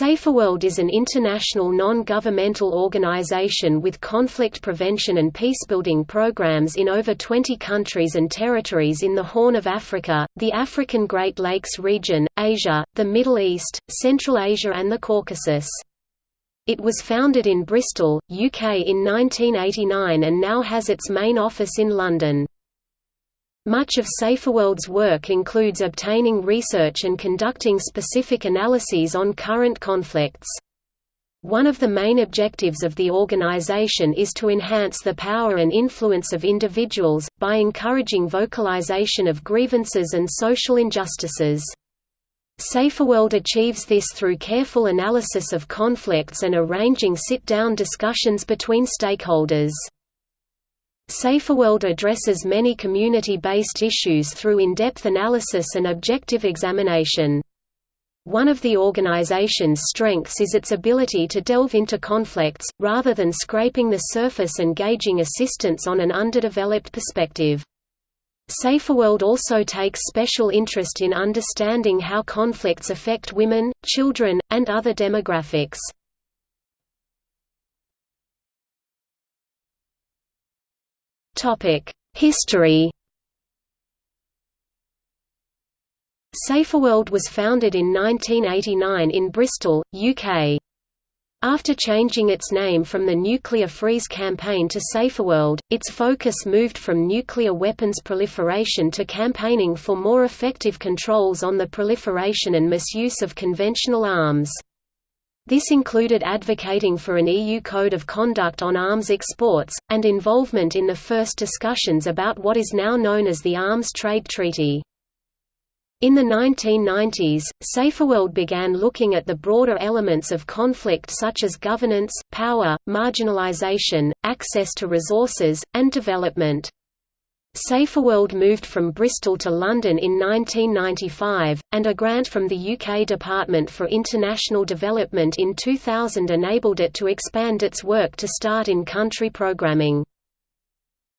SaferWorld is an international non-governmental organization with conflict prevention and peacebuilding programs in over 20 countries and territories in the Horn of Africa, the African Great Lakes region, Asia, the Middle East, Central Asia and the Caucasus. It was founded in Bristol, UK in 1989 and now has its main office in London. Much of SaferWorld's work includes obtaining research and conducting specific analyses on current conflicts. One of the main objectives of the organization is to enhance the power and influence of individuals, by encouraging vocalization of grievances and social injustices. SaferWorld achieves this through careful analysis of conflicts and arranging sit-down discussions between stakeholders. SaferWorld addresses many community-based issues through in-depth analysis and objective examination. One of the organization's strengths is its ability to delve into conflicts, rather than scraping the surface and gauging assistance on an underdeveloped perspective. SaferWorld also takes special interest in understanding how conflicts affect women, children, and other demographics. History SaferWorld was founded in 1989 in Bristol, UK. After changing its name from the Nuclear Freeze campaign to SaferWorld, its focus moved from nuclear weapons proliferation to campaigning for more effective controls on the proliferation and misuse of conventional arms. This included advocating for an EU code of conduct on arms exports, and involvement in the first discussions about what is now known as the Arms Trade Treaty. In the 1990s, SaferWorld began looking at the broader elements of conflict such as governance, power, marginalization, access to resources, and development. SaferWorld moved from Bristol to London in 1995, and a grant from the UK Department for International Development in 2000 enabled it to expand its work to start in-country programming.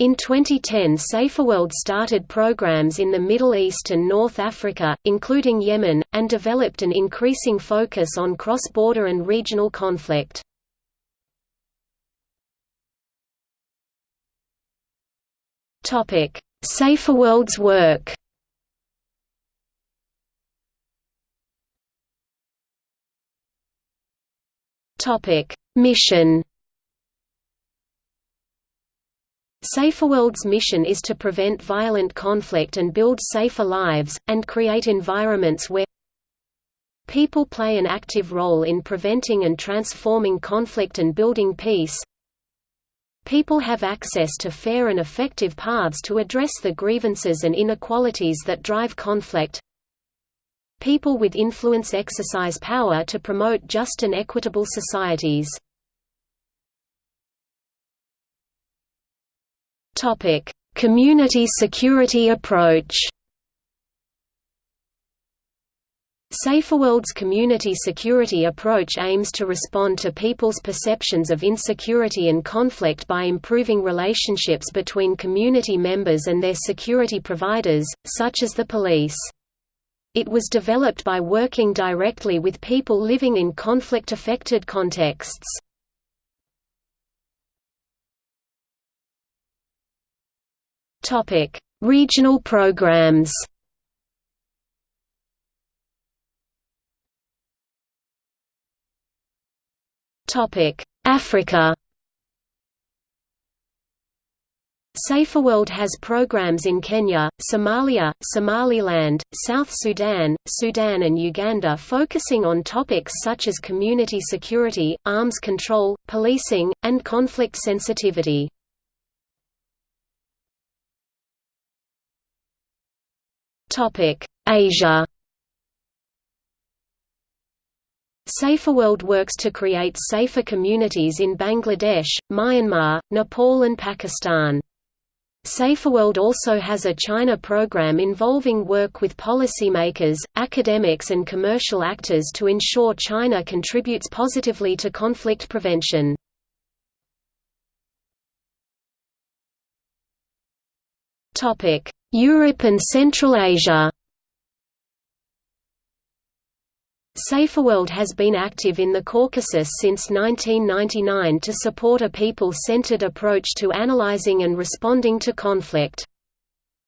In 2010 SaferWorld started programs in the Middle East and North Africa, including Yemen, and developed an increasing focus on cross-border and regional conflict. Topic: SaferWorld's work. Topic: Mission. SaferWorld's mission is to prevent violent conflict and build safer lives, and create environments where people play an active role in preventing and transforming conflict and building peace, People have access to fair and effective paths to address the grievances and inequalities that drive conflict. People with influence exercise power to promote just and equitable societies. Community security approach SaferWorld's community security approach aims to respond to people's perceptions of insecurity and conflict by improving relationships between community members and their security providers, such as the police. It was developed by working directly with people living in conflict-affected contexts. Regional programs Africa. SaferWorld has programs in Kenya, Somalia, Somaliland, South Sudan, Sudan and Uganda focusing on topics such as community security, arms control, policing, and conflict sensitivity. Asia SaferWorld works to create safer communities in Bangladesh, Myanmar, Nepal and Pakistan. SaferWorld also has a China program involving work with policymakers, academics and commercial actors to ensure China contributes positively to conflict prevention. Europe and Central Asia SaferWorld has been active in the Caucasus since 1999 to support a people-centered approach to analyzing and responding to conflict.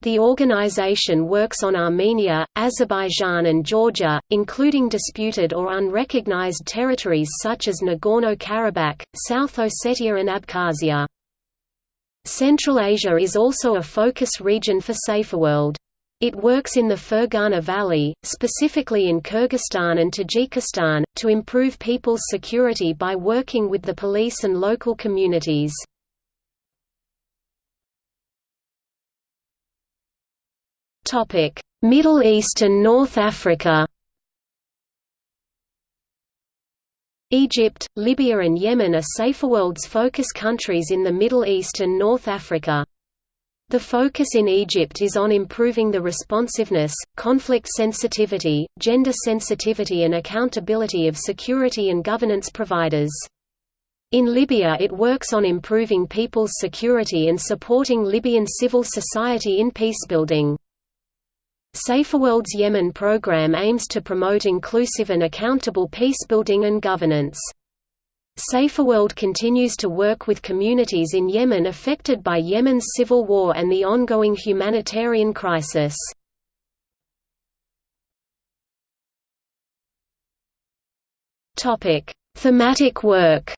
The organization works on Armenia, Azerbaijan and Georgia, including disputed or unrecognized territories such as Nagorno-Karabakh, South Ossetia and Abkhazia. Central Asia is also a focus region for SaferWorld. It works in the Fergana Valley, specifically in Kyrgyzstan and Tajikistan, to improve people's security by working with the police and local communities. Middle East and North Africa Egypt, Libya and Yemen are SaferWorld's focus countries in the Middle East and North Africa. The focus in Egypt is on improving the responsiveness, conflict sensitivity, gender sensitivity and accountability of security and governance providers. In Libya it works on improving people's security and supporting Libyan civil society in peacebuilding. SaferWorld's Yemen program aims to promote inclusive and accountable peacebuilding and governance. SaferWorld continues to work with communities in Yemen affected by Yemen's civil war and the ongoing humanitarian crisis. Topic: Thematic work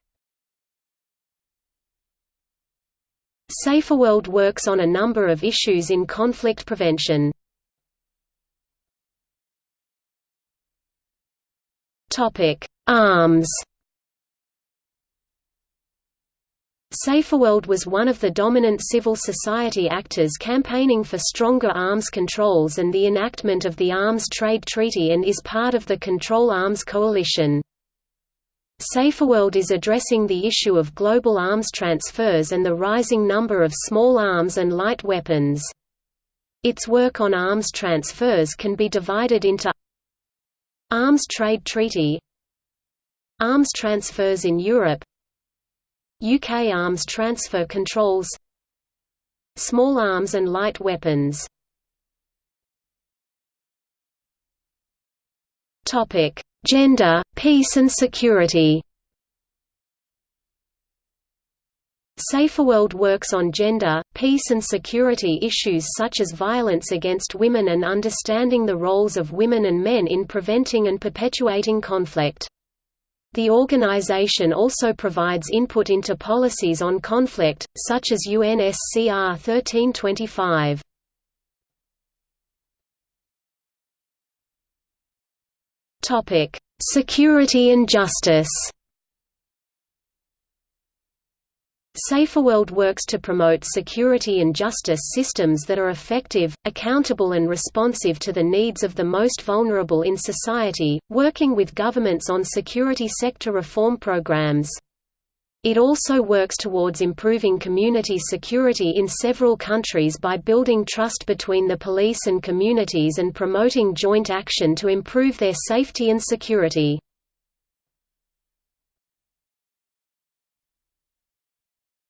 SaferWorld works on a number of issues in conflict prevention. Topic: Arms SaferWorld was one of the dominant civil society actors campaigning for stronger arms controls and the enactment of the Arms Trade Treaty and is part of the Control Arms Coalition. SaferWorld is addressing the issue of global arms transfers and the rising number of small arms and light weapons. Its work on arms transfers can be divided into Arms Trade Treaty Arms transfers in Europe UK arms transfer controls Small arms and light weapons Gender, peace and security SaferWorld works on gender, peace and security issues such as violence against women and understanding the roles of women and men in preventing and perpetuating conflict. The organization also provides input into policies on conflict, such as UNSCR 1325. Security and justice SaferWorld works to promote security and justice systems that are effective, accountable and responsive to the needs of the most vulnerable in society, working with governments on security sector reform programs. It also works towards improving community security in several countries by building trust between the police and communities and promoting joint action to improve their safety and security.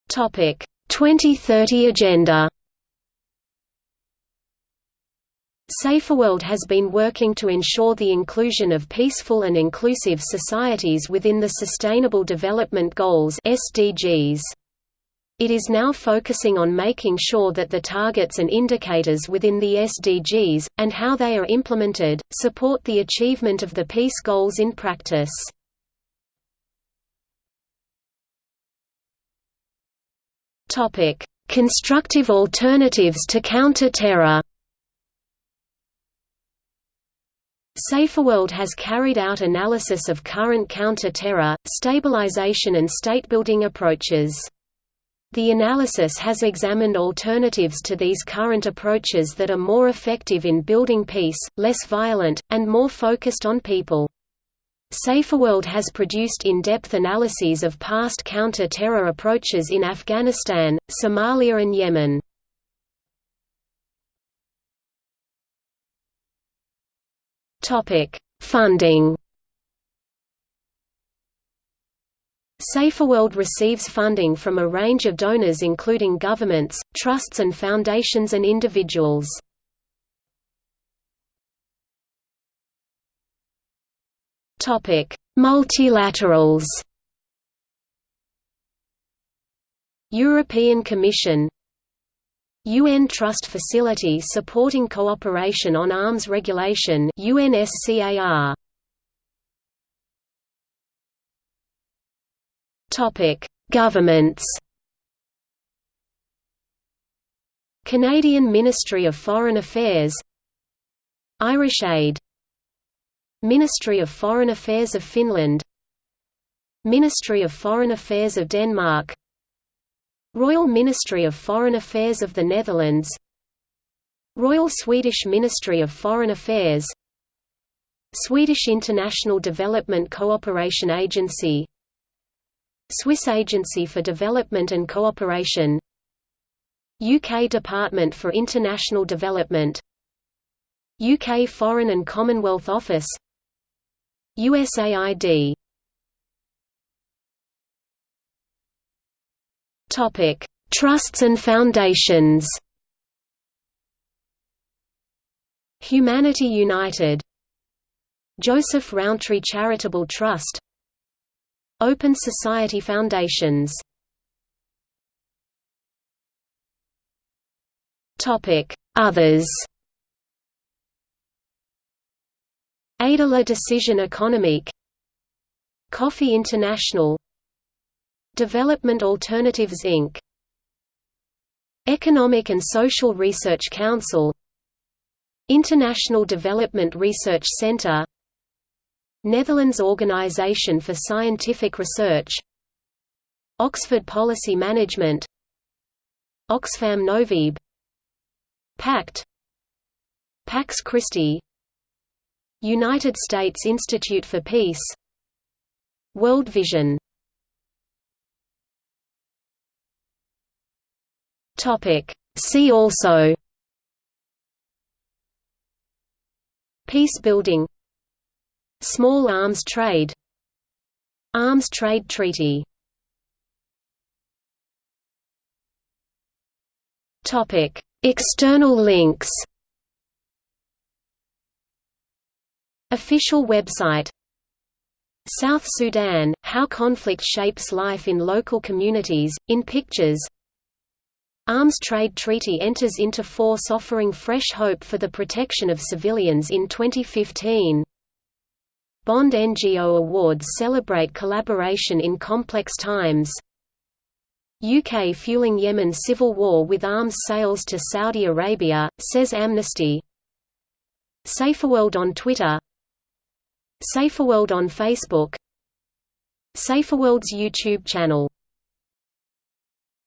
2030 Agenda SaferWorld has been working to ensure the inclusion of peaceful and inclusive societies within the Sustainable Development Goals SDGs. It is now focusing on making sure that the targets and indicators within the SDGs, and how they are implemented, support the achievement of the peace goals in practice. Topic: Constructive alternatives to counter-terror. SaferWorld has carried out analysis of current counter-terror, stabilization and state-building approaches. The analysis has examined alternatives to these current approaches that are more effective in building peace, less violent, and more focused on people. SaferWorld has produced in-depth analyses of past counter-terror approaches in Afghanistan, Somalia and Yemen. Funding SaferWorld receives funding from a range of donors including governments, trusts and foundations and individuals. Multilaterals. European Commission. UN Trust Facility supporting cooperation on arms regulation UNSCAR Topic Governments. Canadian Ministry of Foreign Affairs. Irish Aid Ministry of Foreign Affairs of Finland. Ministry of Foreign Affairs of Denmark. Royal Ministry of Foreign Affairs of the Netherlands. Royal Swedish Ministry of Foreign Affairs. Swedish International Development Cooperation Agency. Swiss Agency for Development and Cooperation. UK Department for International Development. UK Foreign and Commonwealth Office USAID. Topic: Trusts and foundations. Humanity United. Joseph Rowntree Charitable Trust. Open Society Foundations. Topic Others Aide la Decision Économique Coffey International. Development Alternatives Inc. Economic and Social Research Council. International Development Research Centre Netherlands Organisation for Scientific Research. Oxford Policy Management. Oxfam Novib. Pact. Pax Christi United States Institute for Peace. World Vision. See also. Peace building. Small arms trade. Arms trade treaty. External links Official website South Sudan – How conflict shapes life in local communities, in pictures Arms Trade Treaty enters into force offering fresh hope for the protection of civilians in 2015. Bond NGO Awards celebrate collaboration in complex times. UK fueling Yemen civil war with arms sales to Saudi Arabia, says Amnesty. Saferworld on Twitter Saferworld on Facebook. Saferworld's YouTube channel